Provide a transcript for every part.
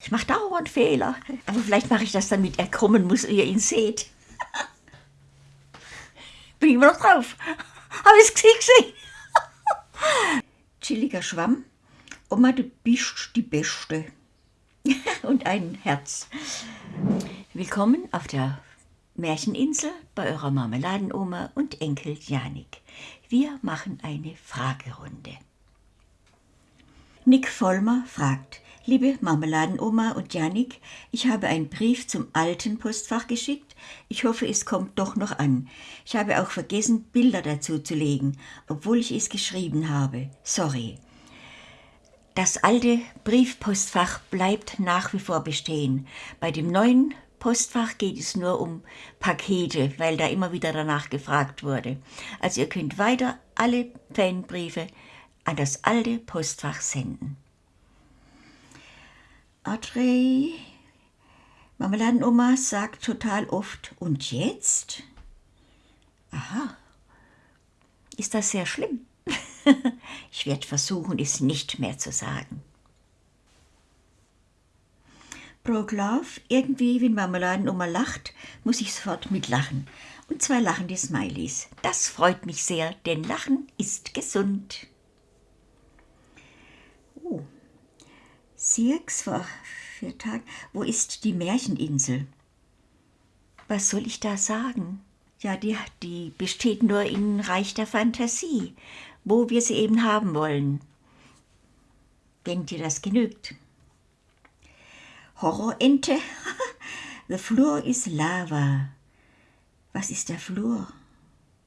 Ich mache dauernd Fehler. Aber vielleicht mache ich das dann mit er kommen muss, ihr ihn seht. Bin ich immer noch drauf. Habe ich es gesehen? Chilliger Schwamm. Oma, du bist die Beste. Und ein Herz. Willkommen auf der Märcheninsel bei eurer Marmeladenoma und Enkel Janik. Wir machen eine Fragerunde. Nick Vollmer fragt, Liebe Marmeladenoma und Janik, ich habe einen Brief zum alten Postfach geschickt. Ich hoffe, es kommt doch noch an. Ich habe auch vergessen, Bilder dazu zu legen, obwohl ich es geschrieben habe. Sorry. Das alte Briefpostfach bleibt nach wie vor bestehen. Bei dem neuen Postfach geht es nur um Pakete, weil da immer wieder danach gefragt wurde. Also ihr könnt weiter alle Fanbriefe an das alte Postfach senden. Audrey, Marmeladenoma sagt total oft, und jetzt? Aha, ist das sehr schlimm? ich werde versuchen, es nicht mehr zu sagen. Broglove, irgendwie, wenn Marmeladenoma lacht, muss ich sofort mitlachen. Und zwei lachende Smileys. Das freut mich sehr, denn Lachen ist gesund. Sirks vor vier Tagen. Wo ist die Märcheninsel? Was soll ich da sagen? Ja, die, die besteht nur in Reich der Fantasie, wo wir sie eben haben wollen. Wenn dir das genügt. Horrorente? The floor is lava. Was ist der Flur?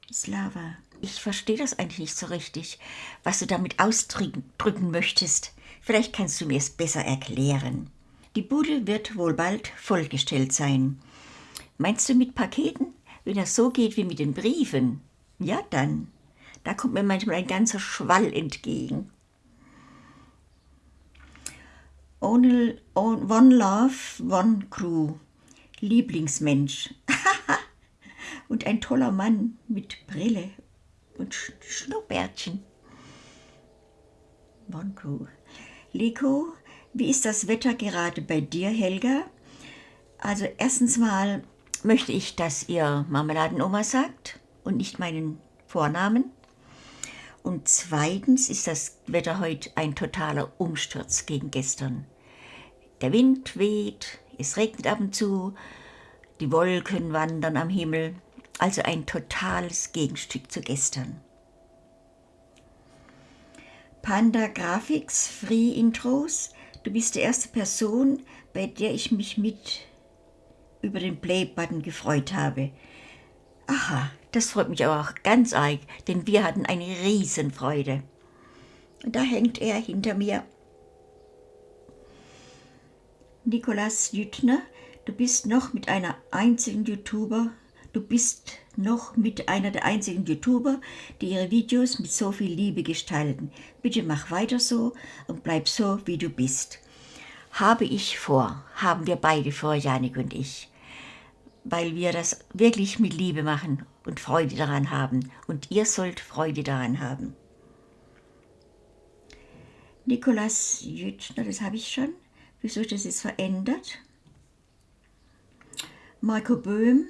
Ist Lava. Ich verstehe das eigentlich nicht so richtig, was du damit ausdrücken möchtest. Vielleicht kannst du mir es besser erklären. Die Bude wird wohl bald vollgestellt sein. Meinst du mit Paketen? Wenn das so geht wie mit den Briefen? Ja, dann. Da kommt mir manchmal ein ganzer Schwall entgegen. One Love, One Crew. Lieblingsmensch. und ein toller Mann mit Brille und Schnurrbärtchen. One Crew. Liko, wie ist das Wetter gerade bei dir, Helga? Also erstens mal möchte ich, dass ihr Marmeladenoma sagt und nicht meinen Vornamen. Und zweitens ist das Wetter heute ein totaler Umsturz gegen gestern. Der Wind weht, es regnet ab und zu, die Wolken wandern am Himmel, also ein totales Gegenstück zu gestern. Panda Graphics Free Intros. Du bist die erste Person, bei der ich mich mit über den Play-Button gefreut habe. Aha, das freut mich aber auch ganz arg, denn wir hatten eine Riesenfreude. Und da hängt er hinter mir. Nikolas Jüttner, du bist noch mit einer einzigen YouTuber Du bist noch mit einer der einzigen YouTuber, die ihre Videos mit so viel Liebe gestalten. Bitte mach weiter so und bleib so, wie du bist. Habe ich vor, haben wir beide vor, Janik und ich, weil wir das wirklich mit Liebe machen und Freude daran haben. Und ihr sollt Freude daran haben. Nikolas Jütschner, das habe ich schon. Wieso ist das jetzt verändert? Marco Böhm,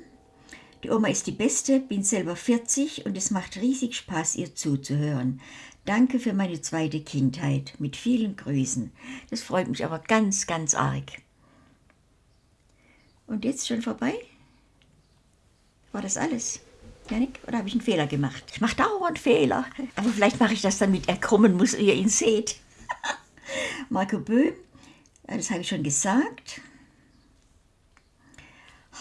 die Oma ist die Beste, bin selber 40 und es macht riesig Spaß, ihr zuzuhören. Danke für meine zweite Kindheit. Mit vielen Grüßen. Das freut mich aber ganz, ganz arg. Und jetzt schon vorbei? War das alles? Janik? Oder habe ich einen Fehler gemacht? Ich mache dauernd Fehler. Aber vielleicht mache ich das dann mit er kommen muss, ihr ihn seht. Marco Böhm, das habe ich schon gesagt.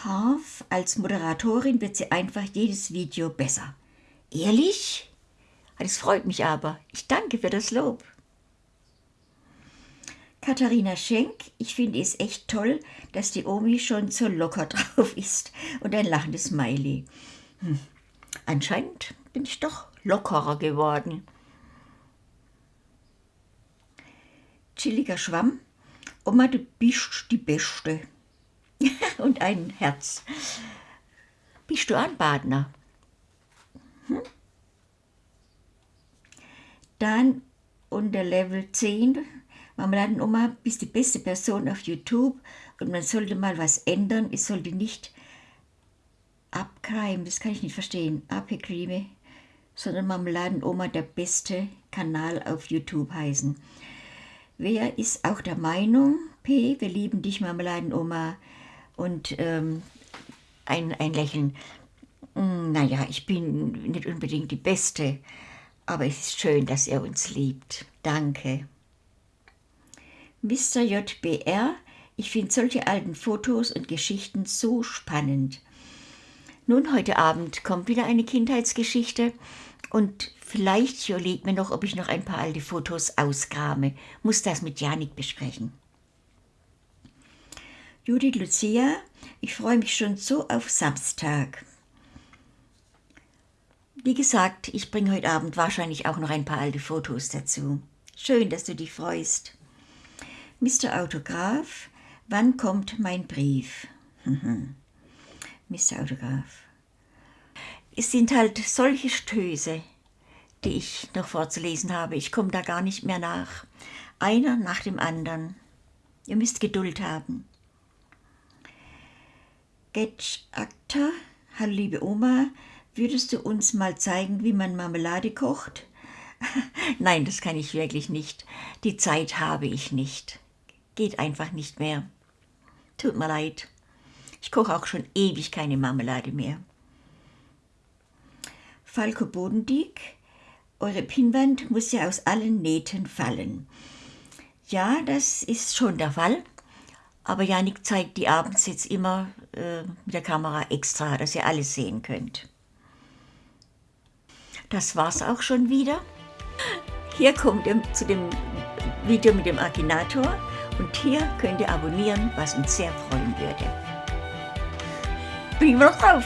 Harf als Moderatorin wird sie einfach jedes Video besser. Ehrlich? Das freut mich aber. Ich danke für das Lob. Katharina Schenk, ich finde es echt toll, dass die Omi schon so locker drauf ist und ein lachendes Smiley. Hm. Anscheinend bin ich doch lockerer geworden. Chilliger Schwamm, Oma, du bist die Beste. Und ein Herz. Bist du ein Badner? Hm? Dann unter Level 10, Marmeladenoma, bist die beste Person auf YouTube und man sollte mal was ändern. Es sollte nicht abkreimen, das kann ich nicht verstehen, abgekrime, sondern Marmeladenoma der beste Kanal auf YouTube heißen. Wer ist auch der Meinung, P, wir lieben dich, Marmeladenoma, und ähm, ein, ein Lächeln. Hm, naja, ich bin nicht unbedingt die Beste, aber es ist schön, dass er uns liebt. Danke. Mr. JBR, ich finde solche alten Fotos und Geschichten so spannend. Nun, heute Abend kommt wieder eine Kindheitsgeschichte und vielleicht überlegt mir noch, ob ich noch ein paar alte Fotos ausgrame. Muss das mit Janik besprechen. Judith Lucia, ich freue mich schon so auf Samstag. Wie gesagt, ich bringe heute Abend wahrscheinlich auch noch ein paar alte Fotos dazu. Schön, dass du dich freust. Mr. Autograph, wann kommt mein Brief? Mr. Autograph. Es sind halt solche Stöße, die ich noch vorzulesen habe. Ich komme da gar nicht mehr nach. Einer nach dem anderen. Ihr müsst Geduld haben. Getsch Akta, hallo liebe Oma, würdest du uns mal zeigen, wie man Marmelade kocht? Nein, das kann ich wirklich nicht. Die Zeit habe ich nicht. Geht einfach nicht mehr. Tut mir leid. Ich koche auch schon ewig keine Marmelade mehr. Falco Bodendieck, eure Pinnwand muss ja aus allen Nähten fallen. Ja, das ist schon der Fall. Aber Janik zeigt die abends jetzt immer äh, mit der Kamera extra, dass ihr alles sehen könnt. Das war's auch schon wieder. Hier kommt ihr zu dem Video mit dem Akinator und hier könnt ihr abonnieren, was uns sehr freuen würde. Bin ich noch drauf?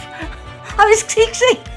Habe ich es gesehen?